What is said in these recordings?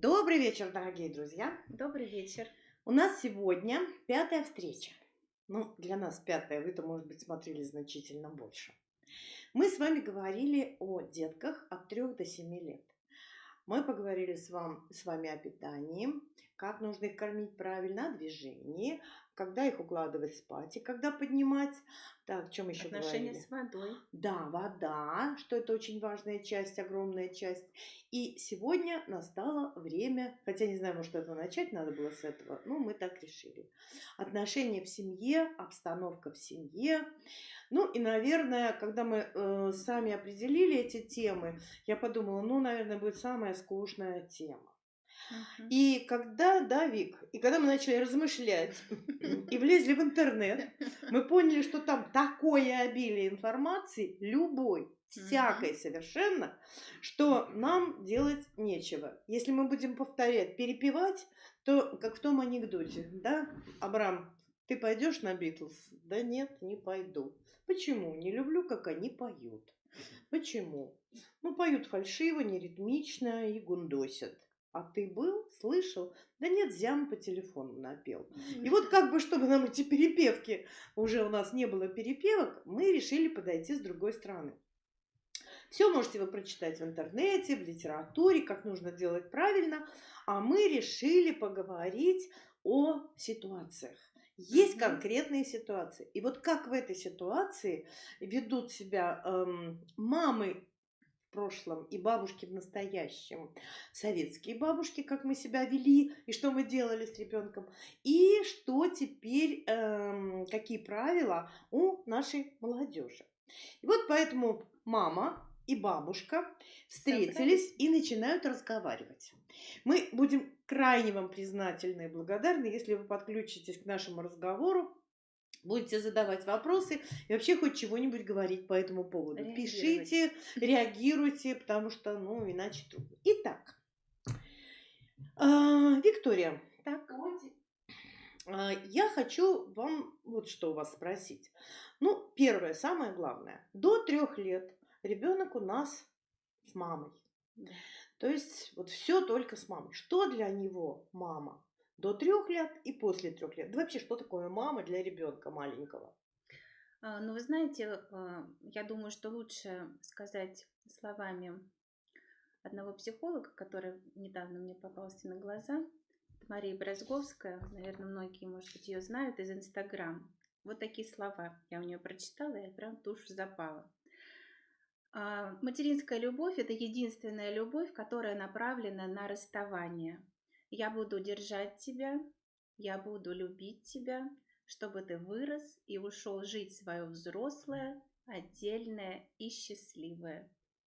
Добрый вечер, дорогие друзья! Добрый вечер. У нас сегодня пятая встреча. Ну, для нас пятая, вы-то, может быть, смотрели значительно больше. Мы с вами говорили о детках от 3 до 7 лет. Мы поговорили с, вам, с вами о питании, как нужно их кормить правильно, о движении, когда их укладывать спать и когда поднимать. Так, о чем еще Отношения говорили? с водой. Да, вода, что это очень важная часть, огромная часть. И сегодня настало время, хотя не знаю, может, это начать надо было с этого, но мы так решили. Отношения в семье, обстановка в семье. Ну и, наверное, когда мы э, сами определили эти темы, я подумала, ну, наверное, будет самая скучная тема. И когда, да, Вик, и когда мы начали размышлять и влезли в интернет, мы поняли, что там такое обилие информации, любой, всякой совершенно, что нам делать нечего. Если мы будем повторять, перепевать, то как в том анекдоте, да, Абрам, ты пойдешь на Битлз? Да нет, не пойду. Почему? Не люблю, как они поют. Почему? Ну, поют фальшиво, неритмично и гундосят. А ты был, слышал? Да нет, зям по телефону напел. И вот как бы, чтобы нам эти перепевки, уже у нас не было перепевок, мы решили подойти с другой стороны. Все можете вы прочитать в интернете, в литературе, как нужно делать правильно. А мы решили поговорить о ситуациях. Есть конкретные ситуации. И вот как в этой ситуации ведут себя эм, мамы прошлом и бабушки в настоящем, советские бабушки, как мы себя вели и что мы делали с ребенком, и что теперь, эм, какие правила у нашей молодежи. И вот поэтому мама и бабушка встретились и начинают разговаривать. Мы будем крайне вам признательны и благодарны, если вы подключитесь к нашему разговору, будете задавать вопросы и вообще хоть чего-нибудь говорить по этому поводу. Пишите, реагируйте, потому что, ну, иначе трудно. Итак, а, Виктория, Так, а, я хочу вам вот что у вас спросить. Ну, первое, самое главное. До трех лет ребенок у нас с мамой. Да. То есть вот все только с мамой. Что для него мама? До трех лет и после трех лет. Да вообще, что такое мама для ребенка маленького? а, ну вы знаете, а, я думаю, что лучше сказать словами одного психолога, который недавно мне попался на глаза, Мария Брозговская, наверное, многие, может быть, ее знают из Инстаграм. Вот такие слова я у нее прочитала, и прям душу запала. А, Материнская любовь – это единственная любовь, которая направлена на расставание. Я буду держать тебя, я буду любить тебя, чтобы ты вырос и ушел жить свое взрослое, отдельное и счастливое.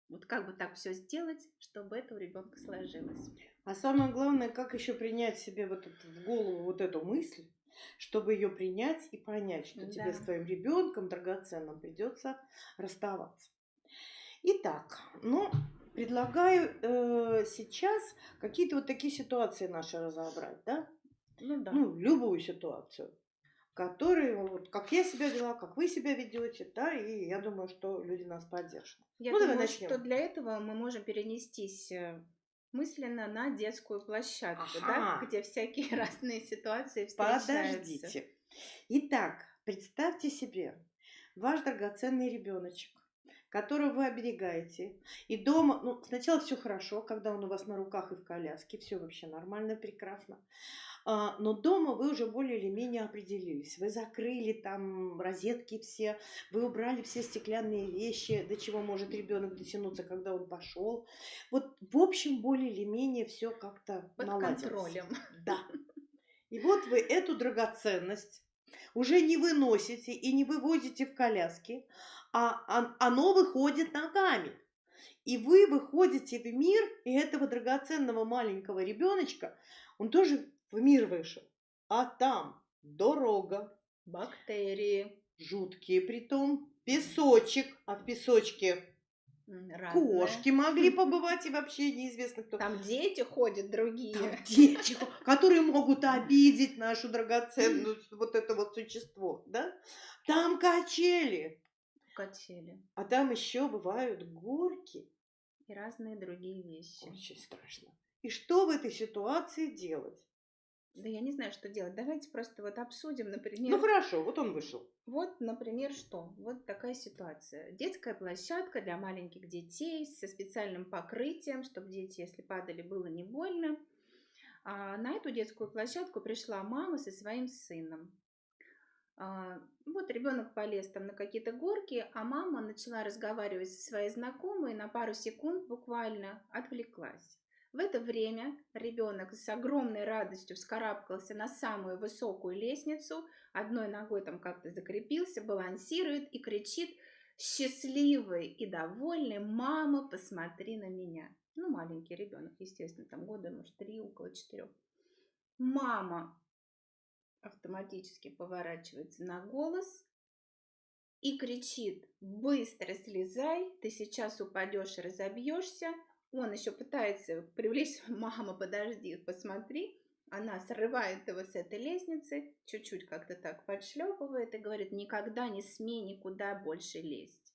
Вот как бы так все сделать, чтобы это у ребенка сложилось. А самое главное, как еще принять себе вот эту, в голову вот эту мысль, чтобы ее принять и понять, что тебе Да. с твоим ребенком драгоценным придется расставаться. Итак, ну, предлагаю э, сейчас какие-то вот такие ситуации наши разобрать, да? Ну да. Ну, любую ситуацию, которые, вот, как я себя вела, как вы себя ведете, да, и я думаю, что люди нас поддержат. Я ну, давай думаю, начнем. что для этого мы можем перенестись э, мысленно на детскую площадку, да, Ага. где всякие разные ситуации встречаются. Подождите. Итак, представьте себе ваш драгоценный ребеночек, которого вы оберегаете. И дома, ну, сначала все хорошо, когда он у вас на руках и в коляске, все вообще нормально, прекрасно. А, Но дома вы уже более или менее определились. Вы закрыли там розетки все, вы убрали все стеклянные вещи, до чего может ребенок дотянуться, когда он пошел. Вот, в общем, более или менее все как-то Под наладилось. контролем. Да. И вот вы эту драгоценность уже не выносите и не вывозите в коляске, а он- оно выходит ногами. И вы выходите в мир, и этого драгоценного маленького ребеночка, он тоже в мир вышел. А там дорога, Бактерии. жуткие притом, песочек, а в песочке м, разные. кошки могли побывать, и вообще неизвестно кто. Там дети ходят другие. Там дети, которые могут обидеть нашу драгоценную вот это вот существо, да? Там качели, Качели. а там еще бывают горки. И разные другие вещи. Очень страшно. И что в этой ситуации делать? Да я не знаю, что делать. Давайте просто вот обсудим, например. Ну хорошо, вот он вышел. Вот, например, что? Вот такая ситуация. Детская площадка для маленьких детей со специальным покрытием, чтобы дети, если падали, было не больно. А на эту детскую площадку пришла мама со своим сыном. А, вот ребенок полез там на какие-то горки, а мама начала разговаривать со своей знакомой, на пару секунд буквально отвлеклась. В это время ребенок с огромной радостью вскарабкался на самую высокую лестницу, одной ногой там как-то закрепился, балансирует и кричит счастливый и довольный «Мама, посмотри на меня!» Ну, маленький ребенок, естественно, там года, может, три, около четырех. «Мама!» автоматически поворачивается на голос и кричит «Быстро слезай, ты сейчас упадешь и разобьешься!» Он еще пытается привлечь, мама, подожди, посмотри. Она срывает его с этой лестницы, чуть-чуть как-то так подшлепывает и говорит, никогда не смей никуда больше лезть.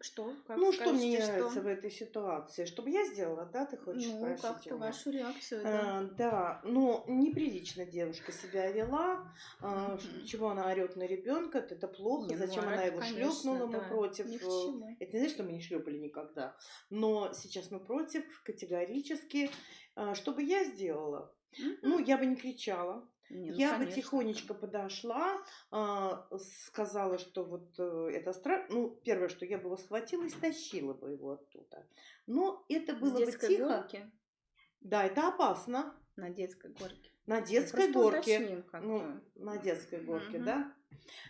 Что? Как ну, что мне не нравится в этой ситуации? Чтобы я сделала, да, ты хочешь ну, спросить? Ну, как-то вашу реакцию, да. А, да, ну, неприлично девушка себя вела. А, mm-hmm. Чего она орет на ребенка? Это плохо. Не, ну, Зачем ну, она его шлепнула? Да. Мы против. Ни Это не значит, что мы не шлепали никогда. Но сейчас мы против категорически. А, что бы я сделала? Mm-hmm. Ну, я бы не кричала. Не, ну, я конечно. бы тихонечко подошла, а, сказала, что вот э, это страшно. Ну, первое, что я бы его схватила и стащила бы его оттуда. Но это было бы тихо. Горки? Да, это опасно. На детской горке. На детской ну, горке. Ну, на детской горке, угу. да.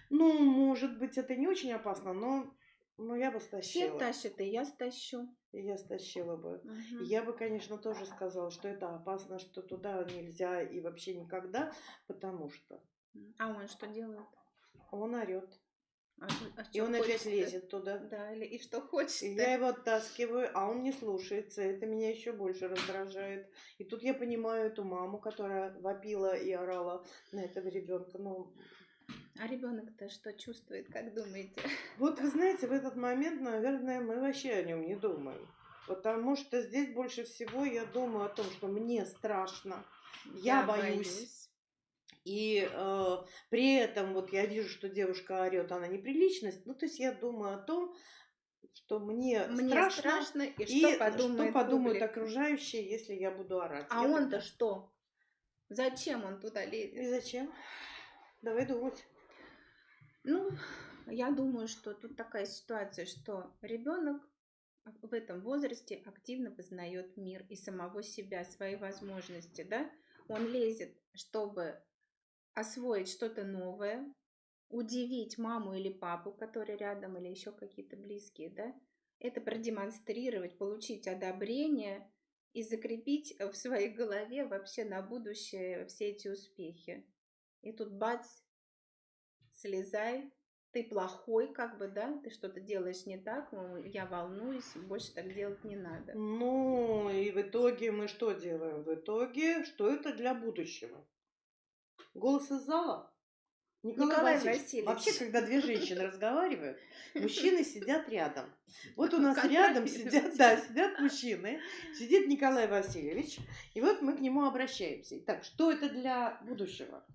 Ну, может быть, это не очень опасно, но ну, я бы стащила. Все тащат, и я стащу. Я стащила бы. Угу. Я бы, конечно, тоже сказала, что это опасно, что туда нельзя и вообще никогда, потому что... А он что делает? Он орет. А, а и он опять лезет туда. Да, или и что хочет. И я его оттаскиваю, а он не слушается. Это меня еще больше раздражает. И тут я понимаю эту маму, которая вопила и орала на этого ребенка. Ну, а ребенок-то что чувствует, как думаете? Вот вы знаете, в этот момент, наверное, мы вообще о нем не думаем. Потому что здесь больше всего я думаю о том, что мне страшно, я, я боюсь. боюсь. И э, при этом вот я вижу, что девушка орет, она неприличность. Ну, то есть я думаю о том, что мне, мне страшно, страшно и, и что подумают, что подумают окружающие, если я буду орать. А он-то что? Зачем он туда лезет? И зачем? Давай думать. Ну, я думаю, что тут такая ситуация, что ребенок в этом возрасте активно познает мир и самого себя, свои возможности, да? Он лезет, чтобы освоить что-то новое, удивить маму или папу, которые рядом, или еще какие-то близкие, да? Это продемонстрировать, получить одобрение и закрепить в своей голове вообще на будущее все эти успехи. И тут бац, слезай, ты плохой, как бы, да, ты что-то делаешь не так, я волнуюсь, больше так делать не надо. Ну, и в итоге мы что делаем? В итоге, что это для будущего? Голос из зала? Николай, Николай Васильевич. Васильевич. Вообще, когда две женщины разговаривают, мужчины сидят рядом. Вот у нас рядом сидят, да, сидят мужчины, сидит Николай Васильевич, и вот мы к нему обращаемся. Итак, что это для будущего?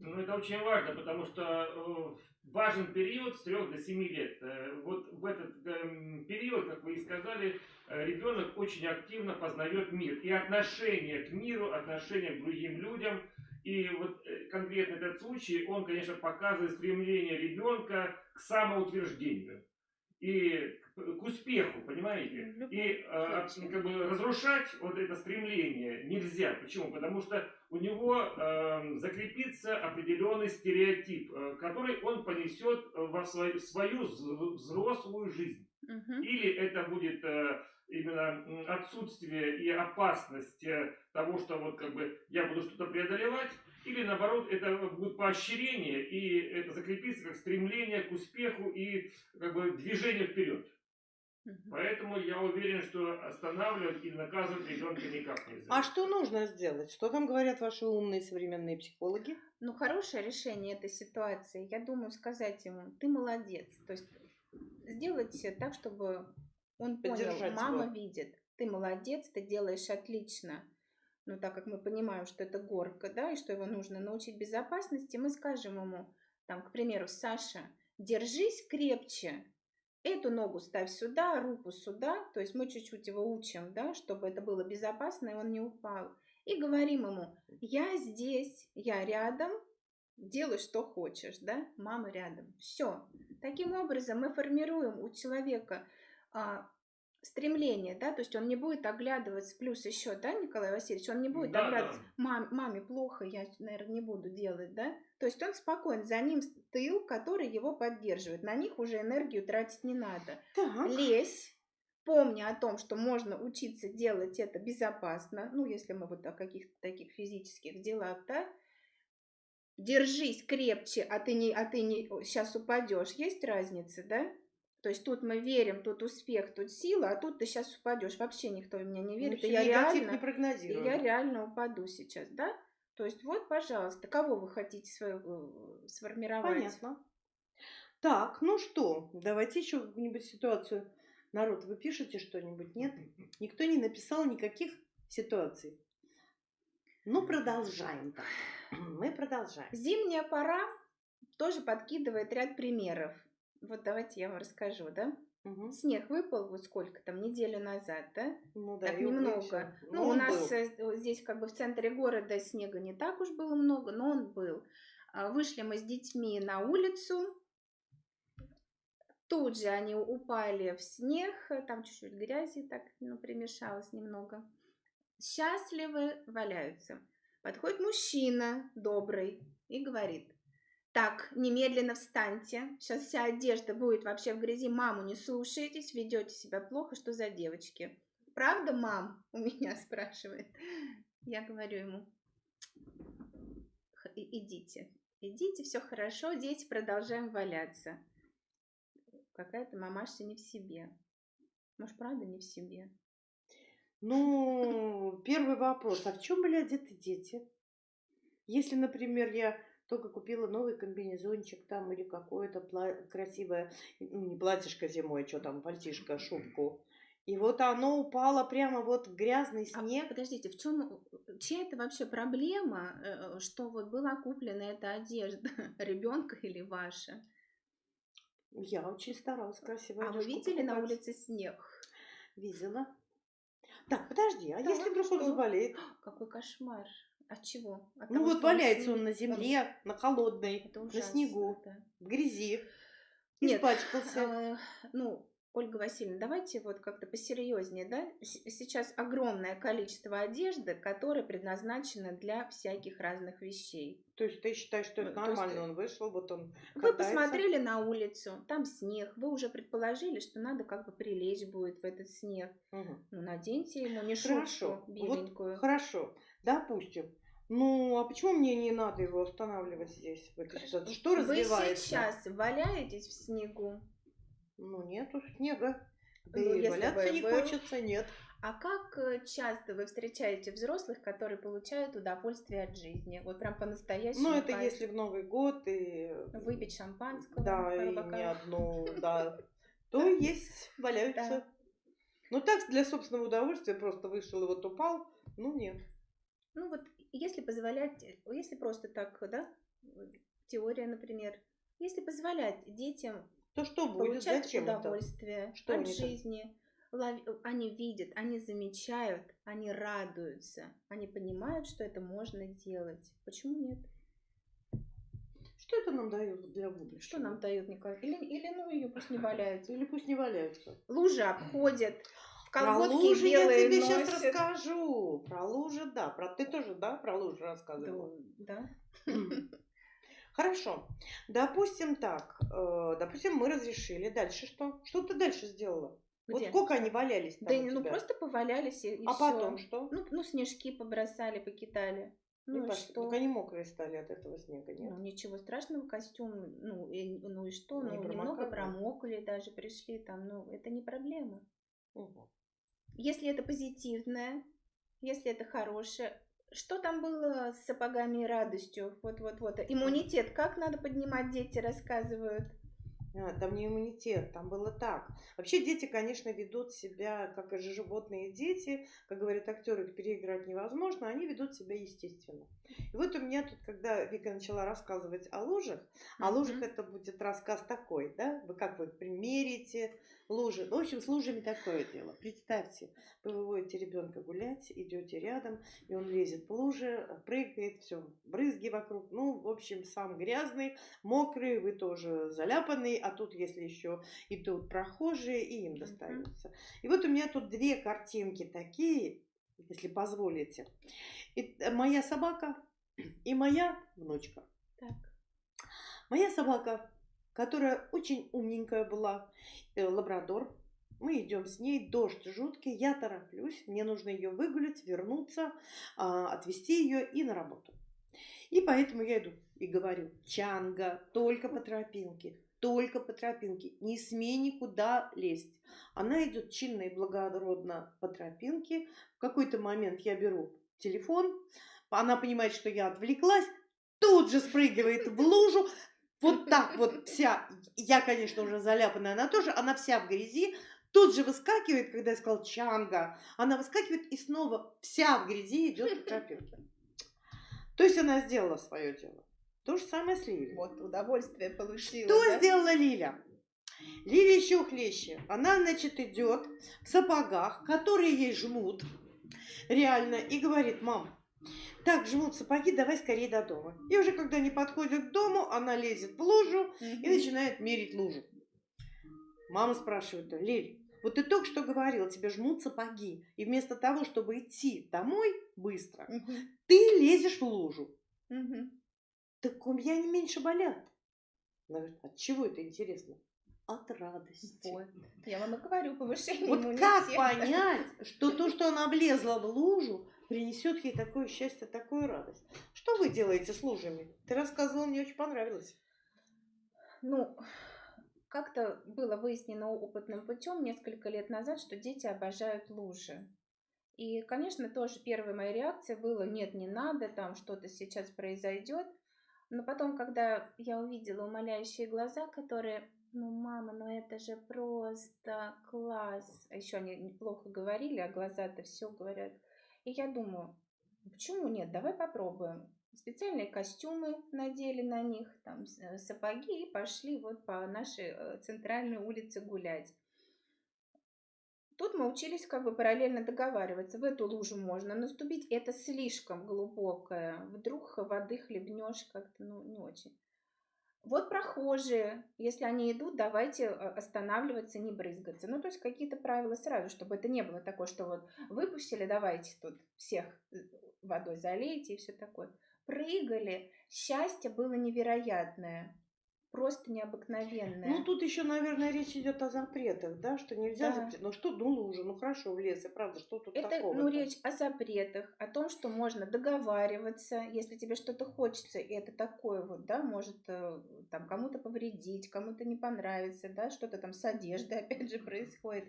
Ну, это очень важно, потому что э, важен период с 3 до 7 лет. Э, вот в этот эм, период, как вы и сказали, э, ребенок очень активно познает мир. И отношение к миру, отношение к другим людям. И вот конкретно этот случай, он, конечно, показывает стремление ребенка к самоутверждению и к успеху, понимаете? И как бы разрушать вот это стремление нельзя. Почему? Потому что у него э, закрепится определенный стереотип, э, который он понесет во свою, свою взрослую жизнь. Угу. Или это будет э, именно отсутствие и опасность э, того, что вот как бы я буду что-то преодолевать, или наоборот это будет поощрение и это закрепится как стремление к успеху и как бы движение вперед. Поэтому я уверен, что останавливать или наказывать ребенка никак нельзя. А что нужно сделать? Что там говорят ваши умные современные психологи? Ну, хорошее решение этой ситуации, я думаю, сказать ему, ты молодец. То есть сделать так, чтобы он понял, мама его. видит. ты молодец, ты делаешь отлично. Но так как мы понимаем, что это горка, да, и что его нужно научить безопасности, мы скажем ему, там, к примеру, Саша, держись крепче, эту ногу ставь сюда, руку сюда, то есть мы чуть-чуть его учим, да, чтобы это было безопасно, и он не упал. И говорим ему, я здесь, я рядом, делай, что хочешь, да, мама рядом. Все. Таким образом мы формируем у человека а, стремление, да, то есть он не будет оглядываться, плюс еще, да, Николай Васильевич, он не будет Да, оглядываться, да. Мам, маме плохо, я, наверное, не буду делать, да, то есть он спокоен, за ним тыл, который его поддерживает, на них уже энергию тратить не надо. Так. Лезь, помни о том, что можно учиться делать это безопасно, ну, если мы вот о каких-то таких физических делах, да, держись крепче, а ты не, а ты не сейчас упадешь, есть разница, да? То есть тут мы верим, тут успех, тут сила, а тут ты сейчас упадешь. Вообще никто в меня не верит. и Вообще я реально, не и я реально упаду сейчас, да? То есть вот, пожалуйста, кого вы хотите э, сформировать? Понятно. Так, ну что, давайте еще какую-нибудь ситуацию. Народ, вы пишете что-нибудь? Нет? Никто не написал никаких ситуаций. Ну, продолжаем так. Мы продолжаем. Зимняя пора тоже подкидывает ряд примеров. Вот давайте я вам расскажу, да? Мгм. Снег выпал вот сколько там, неделю назад, да? Ну да, так немного. Ну, у нас был. э, здесь как бы в центре города снега не так уж было много, но он был. А, Вышли мы с детьми на улицу. Тут же они упали в снег, э, там чуть-чуть грязи так ну, примешалось немного. Счастливы валяются. Подходит мужчина добрый и говорит, так, немедленно встаньте, сейчас вся одежда будет вообще в грязи, маму не слушаетесь, ведете себя плохо, что за девочки. Правда, мам? У меня спрашивает. Я говорю ему, «Х- и- идите, идите, все хорошо, дети продолжаем валяться. Какая-то мамаша не в себе. Может, правда не в себе? Ну, первый вопрос. А в чем были одеты дети? Если, например, я только купила новый комбинезончик там или какое-то пла- красивое, ну, не платьишко зимой, что там, пальтишко, шубку, и вот оно упало прямо вот в грязный А снег. подождите, в чем, чья это вообще проблема, э, что вот была куплена эта одежда, ребенка или ваша? Я очень старалась красиво. А вы видели на покупать. улице снег? Видела. Так, подожди, а Так, если и вдруг он заболеет? Какой кошмар. От чего? От Ну того, вот он валяется он на земле, на холодной, на снегу, да. в грязи, Нет, испачкался. А, ну, Ольга Васильевна, давайте вот как-то посерьезнее, да? Сейчас огромное количество одежды, которая предназначена для всяких разных вещей. То есть ты считаешь, что это то есть, нормально? э, Он вышел, вот он Вы катается. посмотрели на улицу, там снег, вы уже предположили, что надо как бы прилечь будет в этот снег. Мгм. Ну, наденьте ему не Хорошо. шубку Вот беленькую. хорошо. Допустим. Ну, а почему мне не надо его останавливать здесь, в этой ситуации? Что Вы развивается? сейчас валяетесь в снегу, Ну, нету снега. Да Ну, и валяться бы не был. хочется, нет. А как э, часто вы встречаете взрослых, которые получают удовольствие от жизни? Вот прям по-настоящему. Ну, это кайф. если в Новый год и... Выпить шампанского. Да, и не одну, да. То есть валяются. Ну, так, для собственного удовольствия просто вышел и вот упал. Ну, нет. Ну вот, если позволять, если просто так, да, теория, например, если позволять детям То что будет? получать Зачем это? удовольствие Что от жизни, они видят, они замечают, они радуются, они понимают, что это можно делать. Почему нет? Что это нам дает для будущего? Что нам дает Николай? Или, или ну ее пусть не валяются. Или пусть не валяются. Лужи обходят, Про лужи я тебе сейчас носят. расскажу. Про лужи, да. Про ты тоже, да, про лужи рассказывала? Да. Хорошо. Допустим так. э, допустим, мы разрешили. Дальше что? Что ты дальше сделала? Вот Где? сколько они валялись там Да ну просто повалялись и, и А всё. потом что? Ну, ну, снежки побросали, покидали. Ну, И что? Так они мокрые стали от этого снега, нет? Ну, ничего страшного, костюм, ну, и, ну и что, Не ну, немного промокали? промокли даже, пришли там, ну, это не проблема. Мгм. Если это позитивное, если это хорошее, что там было с сапогами и радостью? Вот-вот-вот. Иммунитет как надо поднимать, дети рассказывают. А, Там не иммунитет, там было так. Вообще дети, конечно, ведут себя, как и животные дети, как говорят актеры, переиграть невозможно, они ведут себя естественно. И вот у меня тут, когда Вика начала рассказывать о лужах, о лужах это будет рассказ такой, да? Вы как вы примерите лужи? Ну, в общем, с лужами такое дело. Представьте, вы выводите ребенка гулять, идете рядом, и он лезет в лужи, прыгает, все, брызги вокруг. Ну, в общем, сам грязный, мокрый, вы тоже заляпанный, а тут, если еще идут прохожие, и им достается. И вот у меня тут две картинки такие, если позволите. И, э, моя собака и моя внучка. Так. Моя собака, которая очень умненькая была, э, лабрадор. Мы идем с ней, дождь жуткий, я тороплюсь, мне нужно ее выгулять, вернуться, а, отвезти ее и на работу. И поэтому я иду и говорю, Чанга, только по тропинке, только по тропинке, не смей никуда лезть. Она идет чинно и благородно по тропинке. В какой-то момент я беру телефон, она понимает, что я отвлеклась, тут же спрыгивает в лужу, вот так вот вся, я, конечно, уже заляпанная, она тоже, она вся в грязи, тут же выскакивает, когда я сказал Чанга, она выскакивает и снова вся в грязи идет по тропинке. То есть она сделала свое дело. То же самое с Ливией. Вот удовольствие получила. Что да? сделала Лиля? Лиля еще хлеще. Она, значит, идет в сапогах, которые ей жмут, реально, и говорит, мам, так жмут сапоги, давай скорее до дома. И уже когда они подходят к дому, она лезет в лужу и начинает мерить лужу. Мама спрашивает, Лиль, вот ты только что говорила, тебе жмут сапоги, и вместо того, чтобы идти домой быстро, ты лезешь в лужу. Так у меня не меньше болят. Она говорит, от чего это интересно? От радости. Вот. Я вам и говорю, повышение Вот как понять, что то, что она влезла в лужу, принесет ей такое счастье, такую радость? Что вы делаете с лужами? Ты рассказывала, мне очень понравилось. Ну, как-то было выяснено опытным путем несколько лет назад, что дети обожают лужи. И, конечно, тоже первая моя реакция была, нет, не надо, там что-то сейчас произойдет. Но потом, когда я увидела умоляющие глаза, которые, ну, мама, ну это же просто класс. А еще они неплохо говорили, а глаза-то все говорят. И я думаю, почему нет, давай попробуем. Специальные костюмы надели на них, там э, сапоги и пошли вот по нашей э, центральной улице гулять. Тут мы учились как бы параллельно договариваться. В эту лужу можно наступить, это слишком глубокое. Вдруг воды хлебнешь как-то, ну, не очень. Вот прохожие, если они идут, давайте э, останавливаться, не брызгаться. Ну, то есть какие-то правила сразу, чтобы это не было такое, что вот выпустили, давайте тут всех э, водой залейте и все такое. Прыгали, счастье было невероятное, просто необыкновенное. Ну, тут еще, наверное, речь идет о запретах, да, что нельзя Да. запретить. Ну, что, ну, лужа, ну, хорошо, в лес, и правда, что тут Это, такого? ну, речь о запретах, о том, что можно договариваться, если тебе что-то хочется, и это такое вот, да, может э, там кому-то повредить, кому-то не понравится, да, что-то там с одеждой опять же происходит.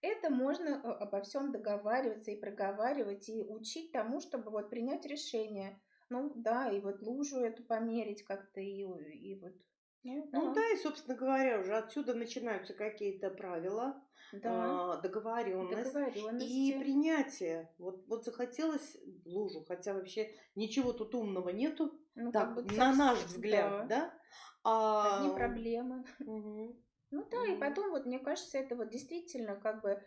Это можно э, обо всем договариваться и проговаривать, и учить тому, чтобы вот принять решение. Ну, да, и вот лужу эту померить как-то, и, и вот... Ну, Ну, да, и, собственно говоря, уже отсюда начинаются какие-то правила, да, а, договоренность. договоренности. И принятие. Вот, вот захотелось в лужу, хотя вообще ничего тут умного нету, Ну, так, как бы на наш взгляд, да? А, Одни проблемы. мгм. Ну да, и Мгм. потом вот мне кажется, это вот действительно как бы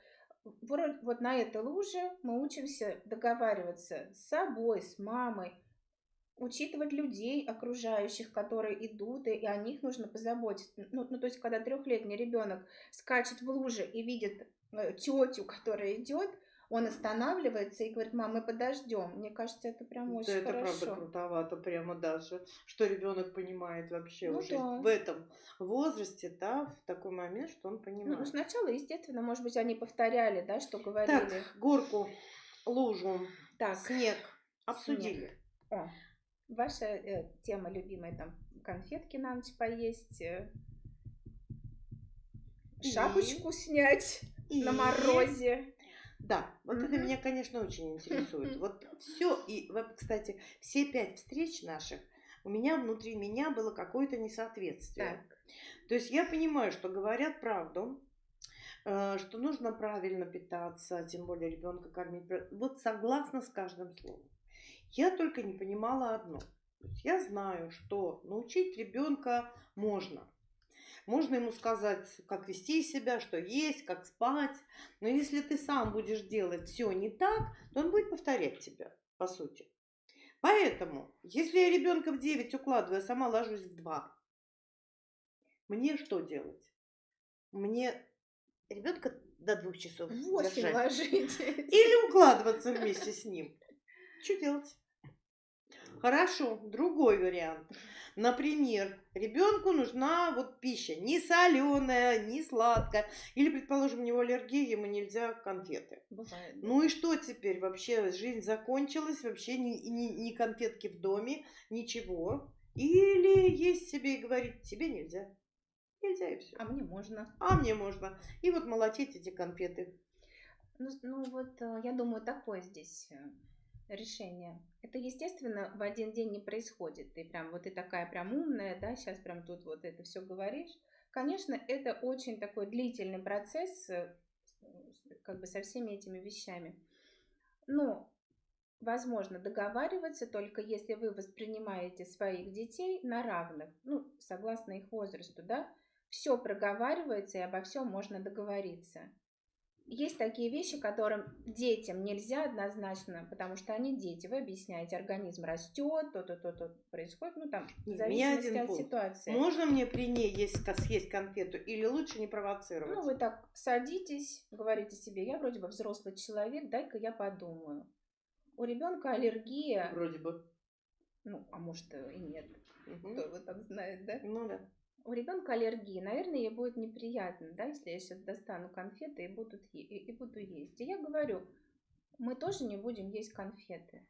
вот на этой луже мы учимся договариваться с собой, с мамой, учитывать людей окружающих, которые идут, и, и о них нужно позаботиться. Ну, ну, то есть, когда трехлетний ребенок скачет в луже и видит тетю, которая идет, он останавливается и говорит, мам, мы подождем. Мне кажется, это прям Да, очень это хорошо. правда крутовато, прямо даже, что ребенок понимает вообще Ну уже да. в этом возрасте, да, в такой момент, что он Ну, понимает. ну, сначала, естественно, может быть, они повторяли, да, что говорили. так, горку, лужу, Так, снег обсудили. О, ваша э, тема любимая, там, конфетки на ночь поесть, э, И? шапочку снять на И- морозе. Да, вот это Мгм. меня, конечно, очень интересует. Вот все, и, вот, кстати, все пять встреч наших, у меня внутри меня было какое-то несоответствие. Так, То есть я понимаю, что говорят правду, э, что нужно правильно питаться, тем более ребенка кормить. Вот согласна с каждым словом. Я только не понимала одно. Я знаю, что научить ребенка можно. Можно ему сказать, как вести себя, что есть, как спать. Но если ты сам будешь делать все не так, то он будет повторять тебя, по сути. Поэтому, если я ребенка в 9 укладываю, а сама ложусь в 2, мне что делать? Мне ребенка до двух часов В Восемь держать? ложитесь. Или укладываться вместе с ним. Что делать? Хорошо, другой вариант. Например, ребенку нужна вот пища не соленая, не сладкая. Или, предположим, у него аллергия, ему нельзя конфеты. Бывает. да. Ну и что теперь? Вообще жизнь закончилась, вообще ни, ни, ни конфетки в доме, ничего. Или есть себе и говорить, тебе нельзя. Нельзя и все. А мне можно. А мне можно. И вот молотить эти конфеты. Ну, ну вот э, я думаю, такое здесь э, решение. Это, естественно, в один день не происходит. Ты прям вот ты такая прям умная, да, сейчас прям тут вот это все говоришь. Конечно, это очень такой длительный процесс, э, как бы со всеми этими вещами. Но возможно договариваться только если вы воспринимаете своих детей на равных, ну, согласно их возрасту, да, все проговаривается и обо всем можно договориться. Есть такие вещи, которым детям нельзя однозначно, потому что они дети. Вы объясняете, организм растет, то-то, то-то происходит, ну там, в Не, у меня зависимости один от пункт. ситуации. Можно мне при ней есть, съесть конфету или лучше не провоцировать? Ну, вы так садитесь, говорите себе, я вроде бы взрослый человек, дай-ка я подумаю. У ребенка аллергия, Вроде бы. ну, а может и нет, Мгм. кто его там знает, да? Ну да. У ребенка аллергия, наверное, ей будет неприятно, да, если я сейчас достану конфеты и, будут и, и буду есть. И я говорю, мы тоже не будем есть конфеты.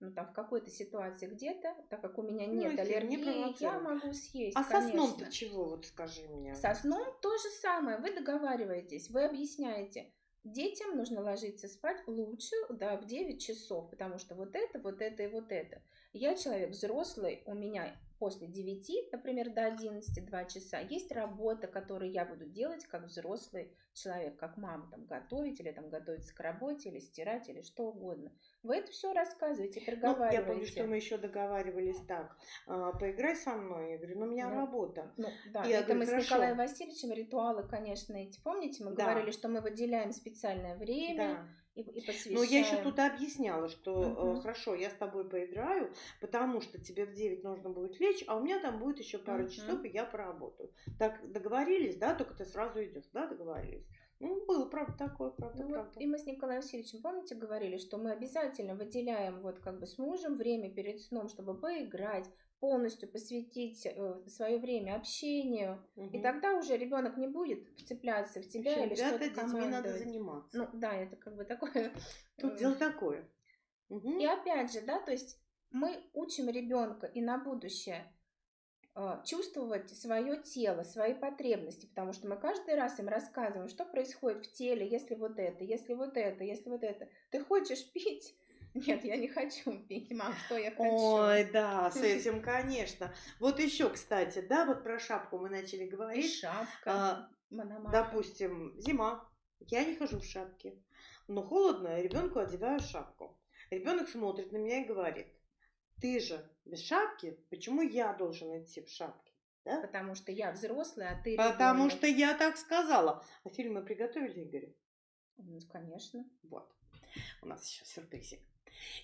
Ну, там, в какой-то ситуации где-то, так как у меня Ну, нет не аллергии, я провоцировать. могу съесть, А со сном-то конечно. чего, вот скажи мне? Со сном то же самое. Вы договариваетесь, вы объясняете. Детям нужно ложиться спать лучше да, в 9 часов, потому что вот это, вот это и вот это. Я человек взрослый, у меня после 9, например, до 11, 2 часа, есть работа, которую я буду делать как взрослый человек, как мама, там, готовить или там готовиться к работе, или стирать, или что угодно. Вы это все рассказываете, Ну, я проговариваете. помню, что мы еще договаривались так. а, поиграй со мной. Я говорю, ну у меня Ну, работа. Ну, да, Я это говорю, мы с «Хорошо». Николаем Васильевичем ритуалы, конечно, эти. Помните, мы Да. говорили, что мы выделяем специальное время Да. И, и посвящаем. Но я еще тут объясняла, что э, Мгм. хорошо, я с тобой поиграю, потому что тебе в 9 нужно будет лечь, а у меня там будет еще пару Мгм. часов, и я поработаю. Так договорились, да? Только ты сразу идешь, да, договорились. Ну, было, правда, такое, правда, Ну вот, правда. и мы с Николаем Васильевичем, помните, говорили, что мы обязательно выделяем вот как бы с мужем время перед сном, чтобы поиграть, полностью посвятить свое время общению. И Мгм. тогда уже ребенок не будет вцепляться в тебя общем, или что-то детьми надо командовать. заниматься. Ну да, это как бы такое. Тут э, дело такое. Мгм. И опять же, да, то есть мы учим ребенка и на будущее э, чувствовать свое тело, свои потребности, потому что мы каждый раз им рассказываем, что происходит в теле, если вот это, если вот это, если вот это. Ты хочешь пить? Нет, я не хочу пить, мам, что я хочу? Ой, да, с этим, конечно. Вот еще, кстати, да, вот про шапку мы начали И говорить. шапка, А. Допустим, зима, я не хожу в шапке, но холодно, ребенку одеваю шапку. Ребенок смотрит на меня и говорит, ты же без шапки, почему я должен идти в шапке? Да? Потому что я взрослый, а ты Потому ребенок. что я так сказала. А фильм мы приготовили, Игорь? Ну, конечно. Вот. У нас еще сюрпризик.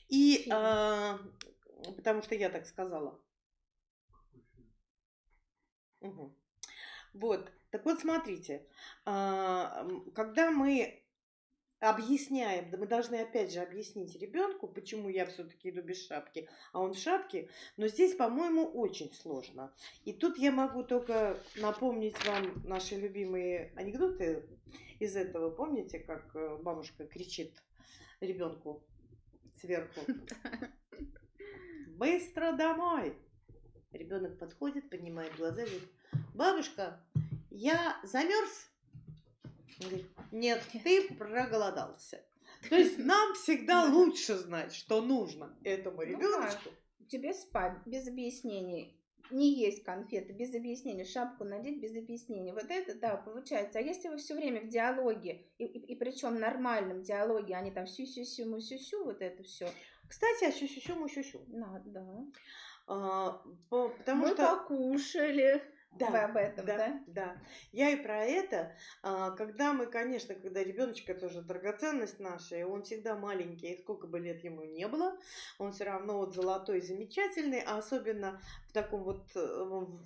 И а, потому что я так сказала. Мгм. Вот. Так вот, смотрите, а, когда мы объясняем, да мы должны опять же объяснить ребенку, почему я все-таки иду без шапки, а он в шапке, но здесь, по-моему, очень сложно. И тут я могу только напомнить вам наши любимые анекдоты из этого. Помните, как э, бабушка кричит ребенку сверху? Быстро домой! Ребенок подходит, поднимает глаза и говорит, бабушка, я замерз? Он говорит, нет, ты проголодался. То есть нам всегда лучше знать, что нужно этому Ну ребеночку. Тебе спать без объяснений. не есть конфеты без объяснения, шапку надеть без объяснения. Вот это, да, получается. А если вы все время в диалоге, и, и, и причем нормальном диалоге, они там сю-сю-сю, му-сю-сю, вот это все. Кстати, а сю-сю-сю, му-сю-сю. Да, да. А, по- потому Мы что... покушали. Да, Вы об этом, да? да? Я и про это. А, Когда мы, конечно, когда ребеночек это же драгоценность наша, и он всегда маленький, и сколько бы лет ему не было, он все равно вот золотой, замечательный, а особенно в таком вот э, в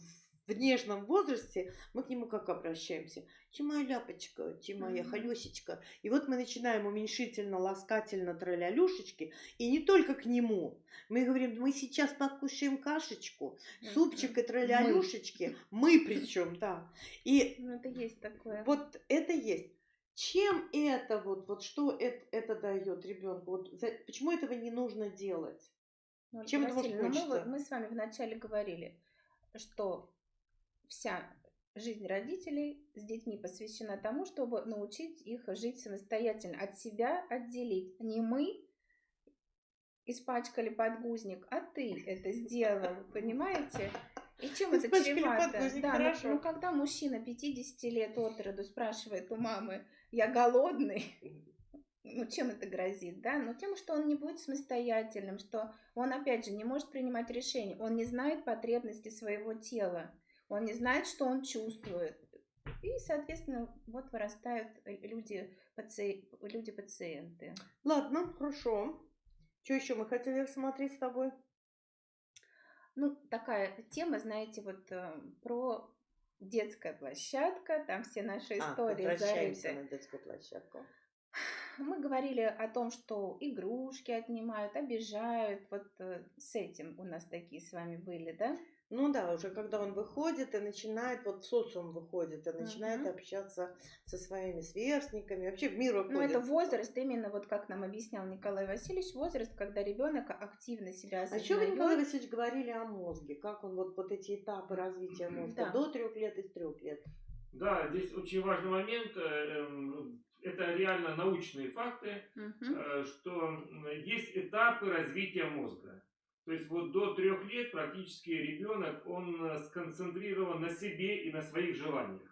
в нежном возрасте мы к нему как обращаемся? Ти моя ляпочка, ти моя Мгм. холесечка. И вот мы начинаем уменьшительно, ласкательно троллялюшечки, и не только к нему. Мы говорим, мы сейчас покушаем кашечку, супчик и троллялюшечки. Мы причем, да. И Ну, это есть такое. вот это есть. Чем это вот, вот что это, это дает ребенку? Вот за- почему этого не нужно делать? Ну, чем это может Васильевна, мы, мы с вами вначале говорили, что вся жизнь родителей с детьми посвящена тому, чтобы научить их жить самостоятельно, от себя отделить. Не мы испачкали подгузник, а ты это сделал, понимаете? И чем это чревато? Да, ну- ну когда мужчина 50 лет от роду спрашивает у мамы, я голодный, ну, чем это грозит, да? Ну, тем, что он не будет самостоятельным, что он, опять же, не может принимать решения, он не знает потребности своего тела, он не знает, что он чувствует. И, соответственно, вот вырастают люди, паци... люди-пациенты. Ладно, хорошо. Что еще мы хотели рассмотреть с тобой? Ну, такая тема, знаете, вот э, про детская площадка, там все наши А, истории возвращаемся зарыты. на детскую площадку. Мы говорили о том, что игрушки отнимают, обижают. Вот э, с этим у нас такие с вами были, да? Ну да, уже когда он выходит и начинает, вот в социум выходит и начинает Мгм. общаться со своими сверстниками, вообще в мир выходит. Ну, это возраст, именно вот как нам объяснял Николай Васильевич, возраст, когда ребенок активно себя А осознает. что вы, Николай Васильевич, говорили о мозге? Как он, вот, вот эти этапы развития мозга Да. до трех лет и с трех лет? Да, здесь очень важный момент. э, эм, Это реально научные факты, э, что есть этапы развития мозга. То есть вот до трех лет практически ребенок, он э, сконцентрирован на себе и на своих желаниях.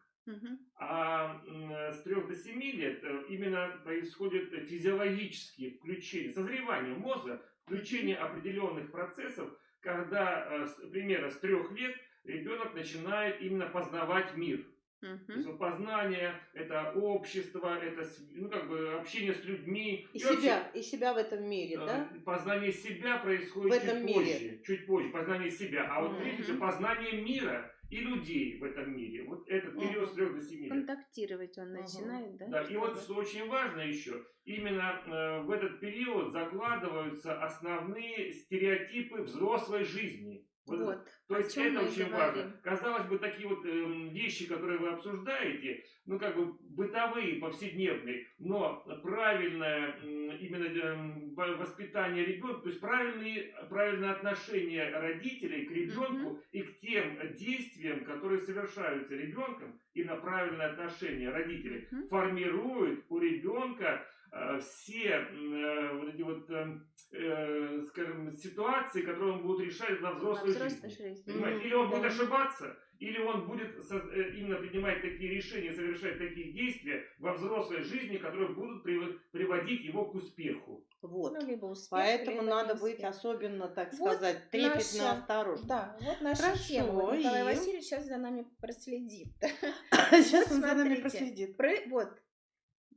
А м, с 3 до 7 лет э, именно происходит физиологические включения, созревание мозга, включение определенных процессов, когда э, с- примерно с 3 лет ребенок начинает именно познавать мир. То есть вот познание, это общество, это ну, как бы общение с людьми. И вообще, себя, и себя в этом мире, да? Познание себя происходит В этом чуть мире. позже. Чуть позже, познание себя. А вот всего познание мира и людей в этом мире. Вот этот период с 3 до 7 лет. Контактировать он начинает, да? Да, и вот что очень важно еще, именно э, в этот период закладываются основные стереотипы взрослой жизни. Вот Вот. то есть это очень говорим. важно. Казалось бы, такие вот эм, вещи, которые вы обсуждаете, ну как бы бытовые, повседневные, но правильное м, именно во- воспитание ребенка, то есть правильные, правильное отношение родителей к ребенку и к тем действиям, которые совершаются ребенком, и на правильное отношение родителей Мгм. формирует у ребенка э, все м, э, вот эти вот, эм, э, скажем, ситуации, которые он будет решать на Во взрослой жизни. жизни. Понимаете? Мгм, Или он да. будет ошибаться, или он будет со- э, именно принимать такие решения, совершать такие действия во взрослой жизни, которые будут прив- приводить его к успеху. Вот. Ну, либо успех, Поэтому либо надо неуспех. быть особенно, так Вот сказать, трепетно наша- осторожным. Да, вот наша Хорошо, тема. Вот Николай и? Васильевич сейчас за нами проследит. Сейчас он за нами проследит. Про, вот,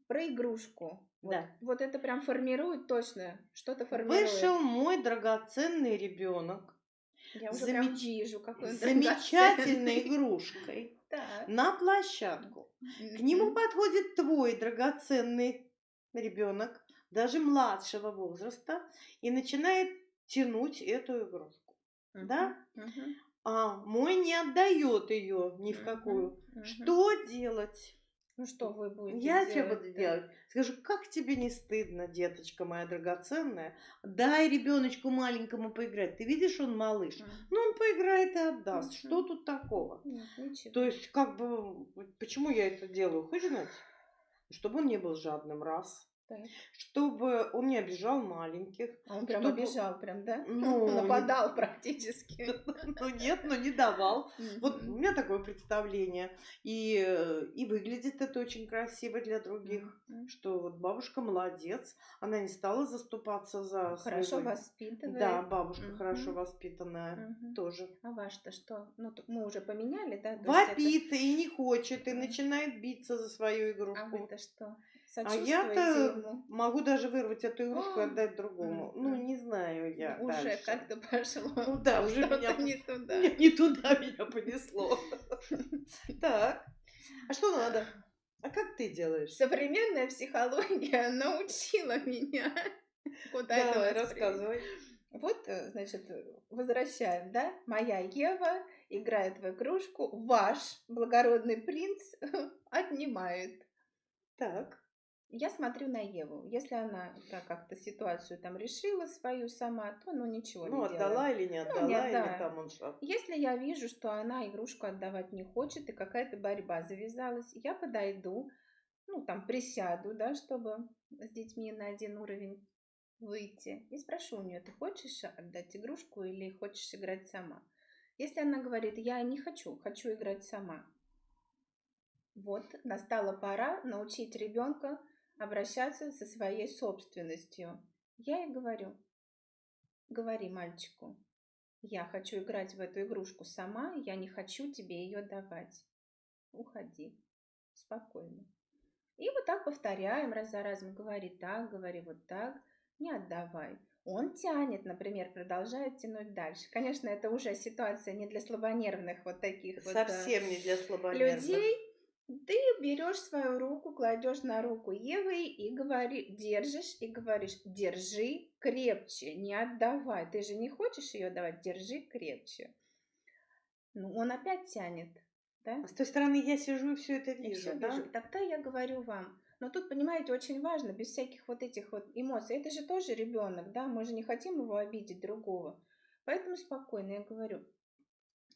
про игрушку. Вот, Да. вот это прям формирует точно, что-то формирует. Вышел мой драгоценный ребенок Я уже замеч- прям вижу, какой он замечательной игрушкой на площадку. К нему подходит твой драгоценный ребенок, даже младшего возраста, и начинает тянуть эту игрушку. Да? А мой не отдает ее ни в какую. Что делать? Ну что вы будете Я делать? что буду делать? Скажу, как тебе не стыдно, деточка моя драгоценная? Дай ребеночку маленькому поиграть. Ты видишь, он малыш. Мгм. Ну, он поиграет и отдаст. Мгм. Что тут такого? Ничего. То есть, как бы, почему я это делаю? Хочешь знать? Чтобы он не был жадным, раз. Так. чтобы он не обижал маленьких. А он прям Чтобы- обижал, прям, да? Ну, не- Нападал практически. Ну нет, ну не давал. Вот у меня такое представление. И, и выглядит это очень красиво для других. Что вот бабушка молодец, она не стала заступаться за Хорошо своего- воспитывает. Да, бабушка хорошо воспитанная тоже. А ваш-то что? Ну, мы уже поменяли, да? Вопит и не хочет, и начинает биться за свою А игрушку. вы-то что? А я-то могу даже вырвать эту игрушку и А, отдать другому. Ну, не знаю я Уже дальше. как-то пошло. Ну да, уже меня не туда. Не, не туда меня понесло. Так. А что надо? А как ты делаешь? Современная психология научила меня. Куда это Давай, нас рассказывай. Вот, э, значит, возвращаем, да? Моя Ева играет в игрушку, ваш благородный принц отнимает. Так. Я смотрю на Еву. Если она так как-то ситуацию там решила свою сама, то ну ничего Ну, не отдала делает. или не Ну, отдала, не или отдала. там он что? Если я вижу, что она игрушку отдавать не хочет и какая-то борьба завязалась, я подойду, ну там присяду, да, чтобы с детьми на один уровень выйти и спрошу у нее, ты хочешь отдать игрушку или хочешь играть сама? Если она говорит, я не хочу, хочу играть сама, вот настала пора научить ребенка обращаться со своей собственностью. Я ей говорю, говори мальчику, я хочу играть в эту игрушку сама, я не хочу тебе ее давать. Уходи. Спокойно. И вот так повторяем раз за разом. Говори так, говори вот так, не отдавай. Он тянет, например, продолжает тянуть дальше. Конечно, это уже ситуация не для слабонервных вот таких вот, э, Совсем не для слабонервных. людей. Ты берешь свою руку, кладешь на руку Евы и говори, держишь и говоришь, держи крепче, не отдавай. Ты же не хочешь ее давать, держи крепче. Ну, он опять тянет, да? А с той стороны я сижу и все это вижу, всё да? вижу. И Тогда я говорю вам. Но тут, понимаете, очень важно, без всяких вот этих вот эмоций. Это же тоже ребенок, да? Мы же не хотим его обидеть другого. Поэтому спокойно я говорю.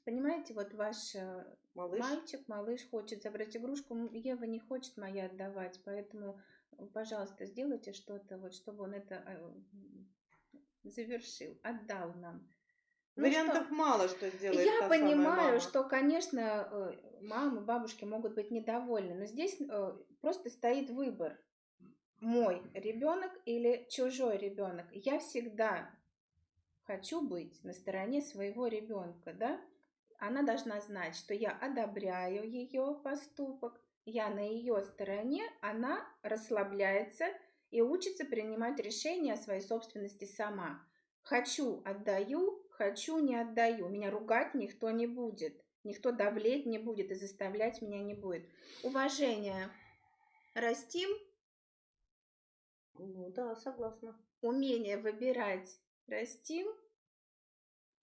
Понимаете, вот ваш э, Малыш. мальчик, малыш хочет забрать игрушку, Ева не хочет моя отдавать, поэтому, э, пожалуйста, сделайте что-то, вот, чтобы он это э, завершил, отдал нам. Ну Вариантов что, мало, что сделает я понимаю, мама. что, конечно, мамы, бабушки могут быть недовольны, но здесь просто стоит выбор. Мой ребенок или чужой ребенок. Я всегда хочу быть на стороне своего ребенка, да? Она должна знать, что я одобряю ее поступок, я на ее стороне, она расслабляется и учится принимать решения о своей собственности сама. Хочу, отдаю, хочу, не отдаю. Меня ругать никто не будет. Никто давлеть не будет и заставлять меня не будет. Уважение растим, Ну да, согласна. умение выбирать растим.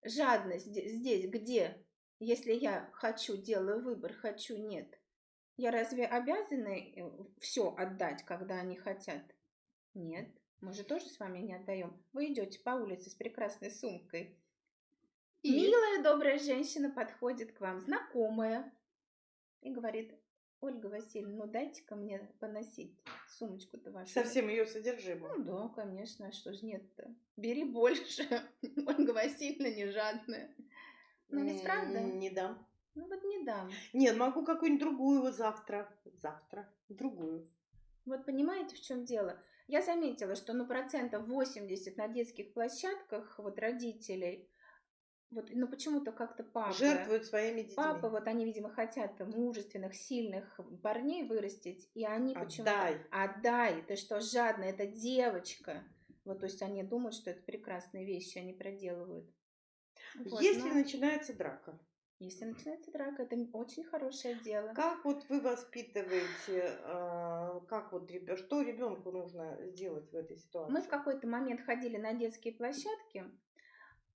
Жадность зде- здесь где? Если я хочу, делаю выбор, хочу, нет. Я разве обязана все отдать, когда они хотят? Нет. Мы же тоже с вами не отдаем. Вы идете по улице с прекрасной сумкой. И? Милая, добрая женщина подходит к вам, знакомая, и говорит, Ольга Васильевна, ну дайте-ка мне поносить сумочку-то вашу. Совсем ее содержимое. Ну да, конечно, а что ж нет-то? Бери больше. Ольга Васильевна не жадная. Ну ведь правда? Не дам. Ну вот не дам. Нет, могу какую-нибудь другую завтра. Завтра. Другую. Вот понимаете, в чем дело? Я заметила, что ну процентов 80 на детских площадках вот родителей, вот, ну почему-то как-то папа... Жертвуют своими детьми. Папа, вот они, видимо, хотят мужественных, сильных парней вырастить, и они почему-то... Отдай. Отдай, ты что, жадная, это девочка. Вот, то есть они думают, что это прекрасные вещи, они проделывают. Вот, Если ну, начинается драка, если начинается драка, это очень хорошее дело. как вот вы воспитываете, а, как вот что ребенку нужно сделать в этой ситуации? Мы в какой-то момент ходили на детские площадки,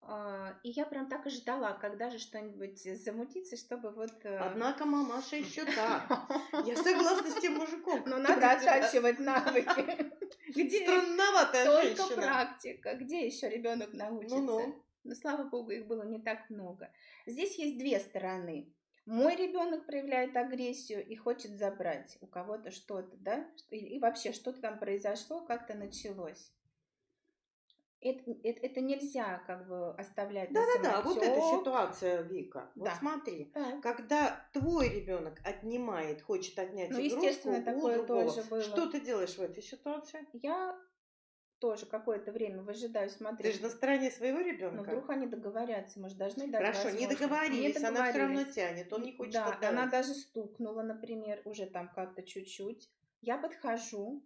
а, и я прям так и ждала, когда же что-нибудь замутится, чтобы вот... э, Однако мамаша еще та. Я согласна с тем мужиком. Но надо оттачивать навыки. Где Странноватая только женщина. практика, где еще ребенок научится? Ну-ну. Но слава богу, их было не так много. Здесь есть две стороны. Мой ребенок проявляет агрессию и хочет забрать у кого-то что-то, да? И, вообще что-то там произошло, как-то началось. Это, это, это нельзя как бы оставлять на Да-да-да, вот эта ситуация, Вика. Вот Да. смотри, Так. когда твой ребенок отнимает, хочет отнять Ну, игрушку естественно, у такое другого, тоже было. что ты делаешь в этой ситуации? Я тоже какое-то время выжидаю, смотрю. Ты же на стороне своего ребенка. вдруг они договорятся, может, должны дать Хорошо, не договорились, Не она все равно договорились. тянет, он не хочет Да, отдавать. она даже стукнула, например, уже там как-то чуть-чуть. Я подхожу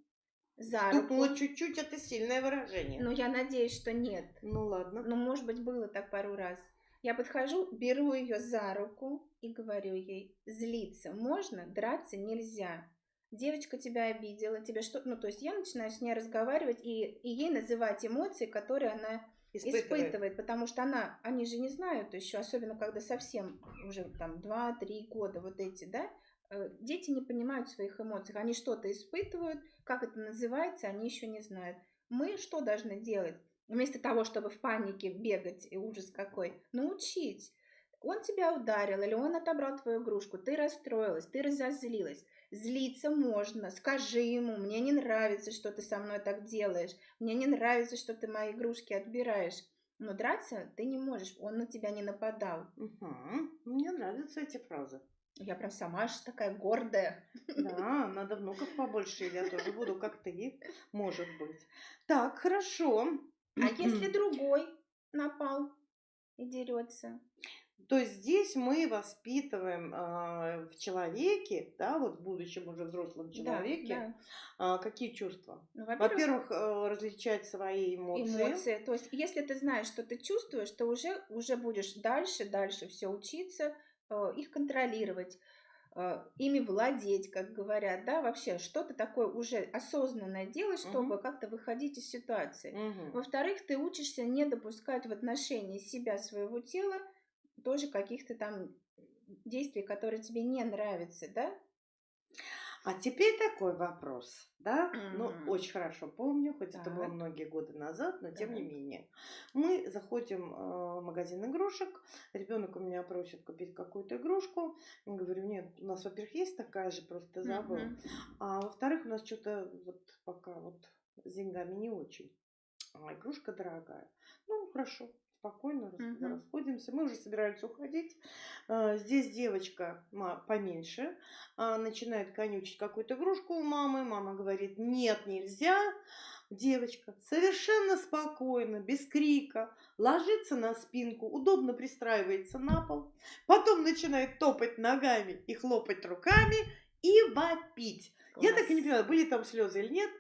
за Стукнула чуть-чуть, это сильное выражение. Ну, я надеюсь, что нет. Ну ладно. Ну, может быть, было так пару раз. Я подхожу, беру ее за руку и говорю ей, злиться можно, драться нельзя. Девочка тебя обидела, тебе что... Ну, то есть я начинаю с ней разговаривать и, и ей называть эмоции, которые она Испытывает. испытывает, потому что она, они же не знают еще, особенно когда совсем уже там 2-3 года вот эти, да, э, дети не понимают своих эмоций, они что-то испытывают, как это называется, они еще не знают. Мы что должны делать? Вместо того, чтобы в панике бегать, и ужас какой, научить. Он тебя ударил, или он отобрал твою игрушку, ты расстроилась, ты разозлилась. Злиться можно, скажи ему, мне не нравится, что ты со мной так делаешь, мне не нравится, что ты мои игрушки отбираешь. Но драться ты не можешь, он на тебя не нападал. Мгм. Мне нравятся эти фразы. Я прям сама аж такая гордая. Да, надо внуков побольше, и я тоже буду как ты, может быть. Так, хорошо. А если другой напал и дерется? То есть здесь мы воспитываем а, в человеке, да, вот в будущем уже взрослом человеке, Да, да. а, какие чувства? Ну, во-первых, Во-первых, э, различать свои эмоции. эмоции. То есть, если ты знаешь, что ты чувствуешь, то уже, уже будешь дальше, дальше все учиться, э, их контролировать, э, ими владеть, как говорят, да, вообще что-то такое уже осознанное делать, чтобы Мгм. как-то выходить из ситуации. Мгм. Во-вторых, ты учишься не допускать в отношении себя, своего тела, тоже каких-то там действий, которые тебе не нравятся, да? А теперь такой вопрос, да? Ну, Мгм. очень хорошо помню, хоть это было Так. многие годы назад, но тем не Так. менее. Мы заходим э, в магазин игрушек, ребенок у меня просит купить какую-то игрушку. Я говорю, нет, у нас, во-первых, есть такая же, просто забыл. Мгм. А во-вторых, у нас что-то вот пока вот с деньгами не очень. А игрушка дорогая. Ну, хорошо, спокойно Мгм. расходимся. Мы уже собираемся уходить. А, Здесь девочка поменьше а, начинает конючить какую-то игрушку у мамы. Мама говорит, нет, нельзя. Девочка совершенно спокойно, без крика, ложится на спинку, удобно пристраивается на пол, потом начинает топать ногами и хлопать руками и вопить. Я так и не Класс. понимаю, были там слезы или нет.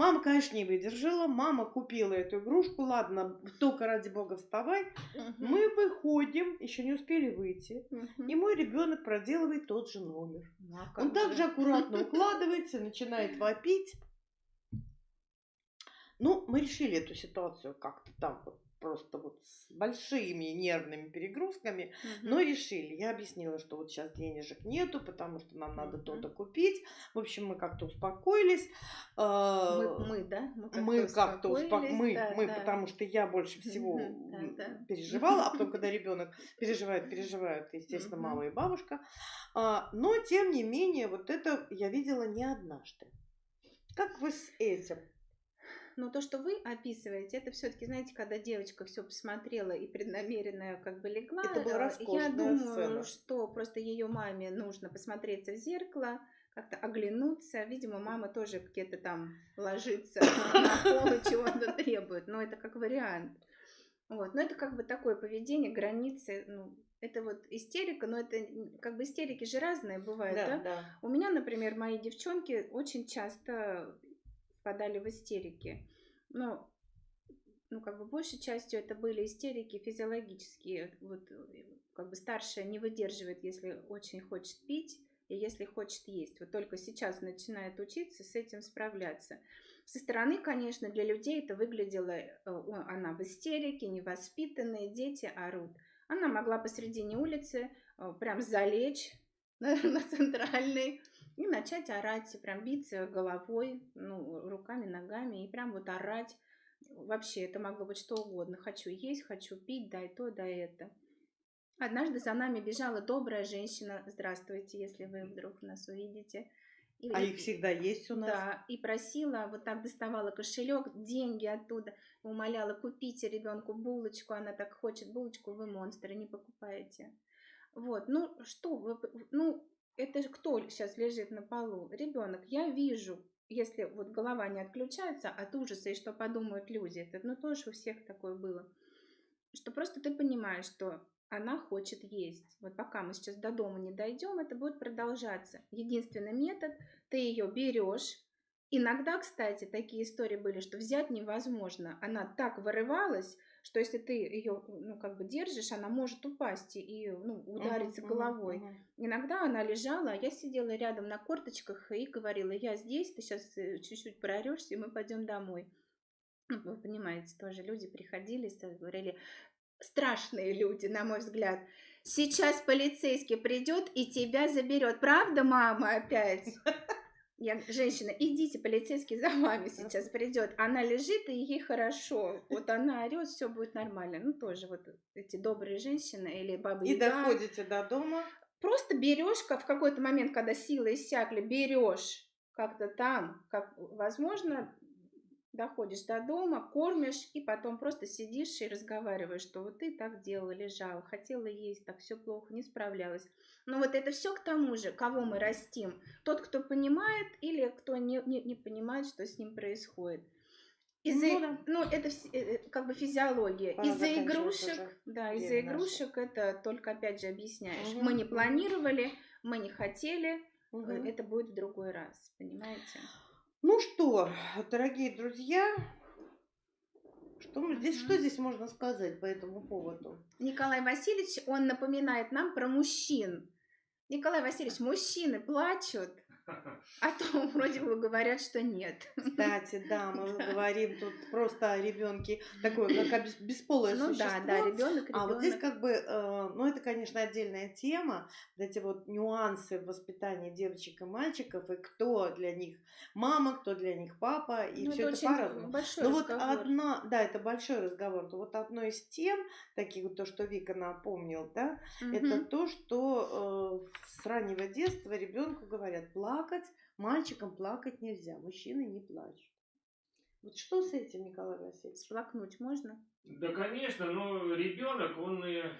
Мама, конечно, не выдержала. Мама купила эту игрушку. Ладно, только ради бога вставай. Мы выходим, еще не успели выйти. И мой ребенок проделывает тот же номер. Ну, а Он также же? аккуратно укладывается, начинает вопить. Ну, мы решили эту ситуацию как-то там вот просто вот с большими нервными перегрузками, Мгм. но решили. Я объяснила, что вот сейчас денежек нету, потому что нам надо Мгм. то-то купить. В общем, мы как-то успокоились. А, Мы, мы, да? Мы как-то успок... успокоились, мы, да, мы, да. потому что я больше всего Мгм, да, переживала, а потом, когда ребенок переживает, переживают, естественно, Мгм. мама и бабушка. А, но тем не менее, вот это я видела не однажды. Как вы с этим? Но то, что вы описываете, это все-таки, знаете, когда девочка все посмотрела и преднамеренно как бы легла, Это была э, я думаю, сцена. что просто ее маме нужно посмотреться в зеркало, как-то оглянуться. Видимо, мама тоже где-то там ложится на пол и чего-то требует. Но это как вариант. Вот. Но это как бы такое поведение, границы. Ну, это вот истерика, но это как бы истерики же разные бывают, да? да. У меня, например, мои девчонки очень часто впадали в истерики. Но, ну, как бы большей частью это были истерики физиологические. Вот, как бы старшая не выдерживает, если очень хочет пить и если хочет есть. Вот только сейчас начинает учиться с этим справляться. Со стороны, конечно, для людей это выглядело, э, она в истерике, невоспитанные, дети орут. Она могла посредине улицы э, прям залечь на, на центральной и начать орать, и прям биться головой, ну, руками, ногами, и прям вот орать. Вообще, это могло быть что угодно. Хочу есть, хочу пить, дай то, дай это. Однажды за нами бежала добрая женщина. Здравствуйте, если вы вдруг нас увидите. И, А их всегда есть у нас. да, и просила, вот так доставала кошелек, деньги оттуда, умоляла, купите ребенку булочку, она так хочет булочку, вы монстры, не покупаете. Вот, ну что, вы, ну это кто сейчас лежит на полу? Ребенок, я вижу, если вот голова не отключается от ужаса и что подумают люди, это ну тоже у всех такое было, что просто ты понимаешь, что она хочет есть. Вот пока мы сейчас до дома не дойдем, это будет продолжаться. Единственный метод, ты ее берешь. Иногда, кстати, такие истории были, что взять невозможно. Она так вырывалась, что если ты ее, ну, как бы держишь, она может упасть и, ну, удариться мгм, головой. мгм. Иногда она лежала, а я сидела рядом на корточках и говорила, я здесь, ты сейчас чуть-чуть проорешься, и мы пойдем домой. Ну, вы понимаете, тоже люди приходили, говорили, страшные люди, на мой взгляд. Сейчас полицейский придет и тебя заберет. Правда, мама, опять? Я, женщина, идите, полицейский за вами сейчас придет. Она лежит, и ей хорошо. Вот она орет, все будет нормально. Ну, тоже вот эти добрые женщины или бабы И доходите до дома. Просто берешь в какой-то момент, когда силы иссякли, берешь как-то там, как возможно, доходишь до дома, кормишь, и потом просто сидишь и разговариваешь, что вот ты так делала, лежала, хотела есть, так все плохо, не справлялась. Но вот это все к тому же, кого мы растим. Тот, кто понимает или кто не, не, не понимает, что с ним происходит. Из-за, Ну да. ну, это э, э, как бы физиология. Из-за игрушек, уже да, из-за игрушек это только опять же объясняешь. Мгм, Мы не планировали, мы не хотели, Мгм. это будет в другой раз, понимаете? Ну что, дорогие друзья, что, здесь, что здесь можно сказать по этому поводу? Николай Васильевич, он напоминает нам про мужчин. Николай Васильевич, мужчины плачут, а то вроде бы говорят, что нет. Кстати, да, мы Да. говорим тут просто о ребенке такое, как о бес- бесполое Ну да, существо. да, ребенок, А вот здесь как бы, э, ну это, конечно, отдельная тема, эти вот нюансы в воспитании девочек и мальчиков, и кто для них мама, кто для них папа, и Ну, все это, очень по-разному. большой Ну вот одна, да, это большой разговор, то вот одно из тем, таких вот то, что Вика напомнил, да, это Мгм. то, что э, с раннего детства ребенку говорят плакать, мальчикам плакать нельзя, мужчины не плачут. Вот что с этим, Николай Васильевич? Сплакнуть можно? Да, конечно, но ребенок, он, э,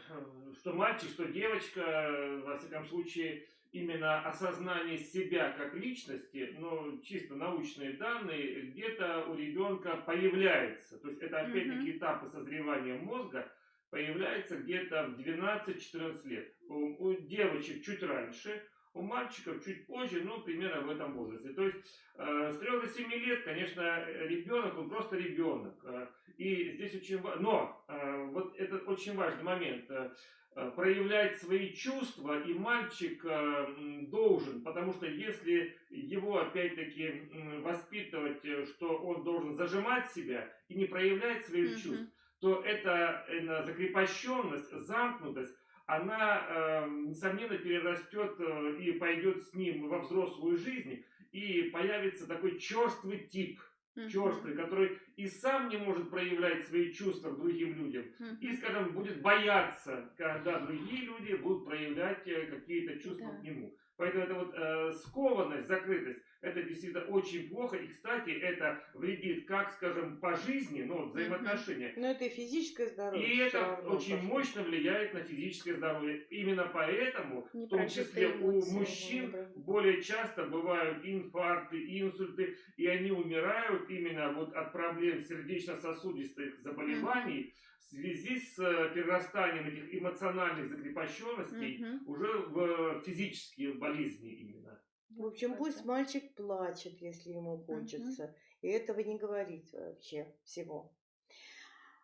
что мальчик, что девочка, э, во всяком случае, именно осознание себя как личности, но чисто научные данные, где-то у ребенка появляется. То есть это опять-таки этапы созревания мозга появляется где-то в 12-14 лет. У девочек чуть раньше, у мальчиков чуть позже, ну, примерно в этом возрасте. То есть э, с 3 до 7 лет, конечно, ребенок, он просто ребенок. Э, и здесь очень важно, но э, вот это очень важный момент, э, э, проявлять свои чувства, и мальчик э, должен, потому что если его опять-таки м, воспитывать, э, что он должен зажимать себя и не проявлять своих Мгм. чувств, то эта э, закрепощенность, замкнутость, она, э, несомненно, перерастет э, и пойдет с ним во взрослую жизнь, и появится такой черствый тип, черствый, который и сам не может проявлять свои чувства к другим людям, Мгм. и, скажем, будет бояться, когда другие люди будут проявлять э, какие-то чувства Да. к нему. Поэтому эта вот э, скованность, закрытость, это действительно очень плохо. И, кстати, это вредит как, скажем, по жизни, ну, взаимоотношения, Ну это и физическое здоровье. и это очень пошло. мощно влияет на физическое здоровье. Именно поэтому, в том числе у эмоции, мужчин, да. более часто бывают инфаркты, инсульты, и они умирают именно вот от проблем сердечно-сосудистых заболеваний в связи с э, перерастанием этих эмоциональных закрепощенностей Мгм. уже в физические болезни именно. В общем, пусть мальчик плачет, если ему хочется. И этого не говорить вообще всего.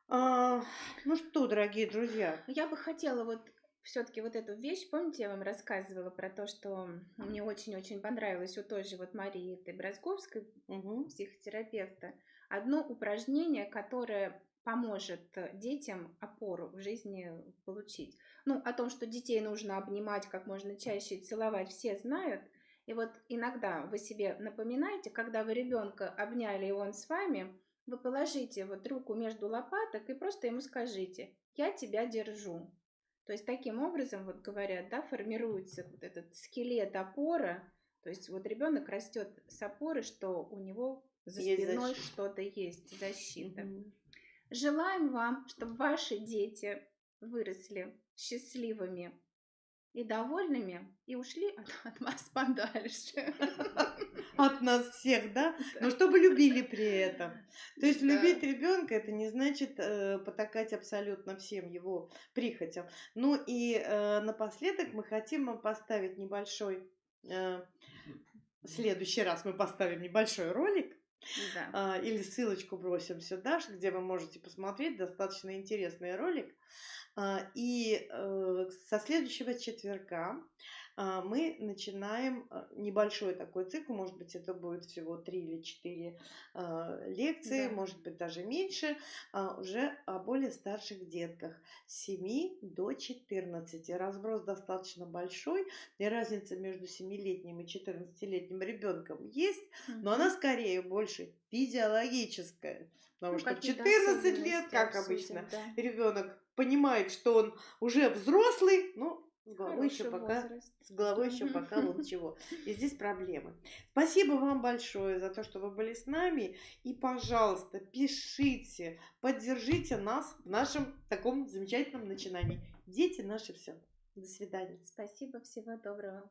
А, ну что, дорогие друзья, Я бы хотела вот все-таки вот эту вещь, помните, я вам рассказывала про то, что мне очень-очень понравилось у той же вот Марии этой Бразговской, мгм, психотерапевта, одно упражнение, которое поможет э, детям опору в жизни получить. Ну, о том, что детей нужно обнимать как можно чаще и целовать, все знают. И вот иногда вы себе напоминаете, когда вы ребенка обняли, и он с вами, вы положите вот руку между лопаток и просто ему скажите «я тебя держу». То есть таким образом, вот говорят, да, формируется вот этот скелет опора. То есть вот ребенок растет с опоры, что у него за Есть спиной что-то есть, защита. Мгм. Желаем вам, чтобы ваши дети выросли счастливыми и довольными и ушли от, от вас подальше. От нас всех, да? Но чтобы любили при этом. То есть любить ребенка это не значит э, потакать абсолютно всем его прихотям. Ну и э, напоследок мы хотим вам поставить небольшой. э, в следующий раз мы поставим небольшой ролик Да. а, или ссылочку бросим сюда, где вы можете посмотреть достаточно интересный ролик. А, И э, со следующего четверга мы начинаем а, небольшой такой цикл, может быть, это будет всего три или четыре а, лекции, Да. может быть, даже меньше, а, уже о более старших детках с 7 до 14. Разброс достаточно большой, и разница между 7-летним и 14-летним ребенком есть, но она скорее больше физиологическая. Потому Ну, что в какие-то 14 лет, как обычно, да. ребенок понимает, что он уже взрослый, но с головой еще пока возраст. с головой еще пока вот чего. И здесь проблемы. Спасибо вам большое за то, что вы были с нами. И, пожалуйста, пишите, поддержите нас в нашем таком замечательном начинании. Дети наши все. До свидания. Спасибо, всего доброго.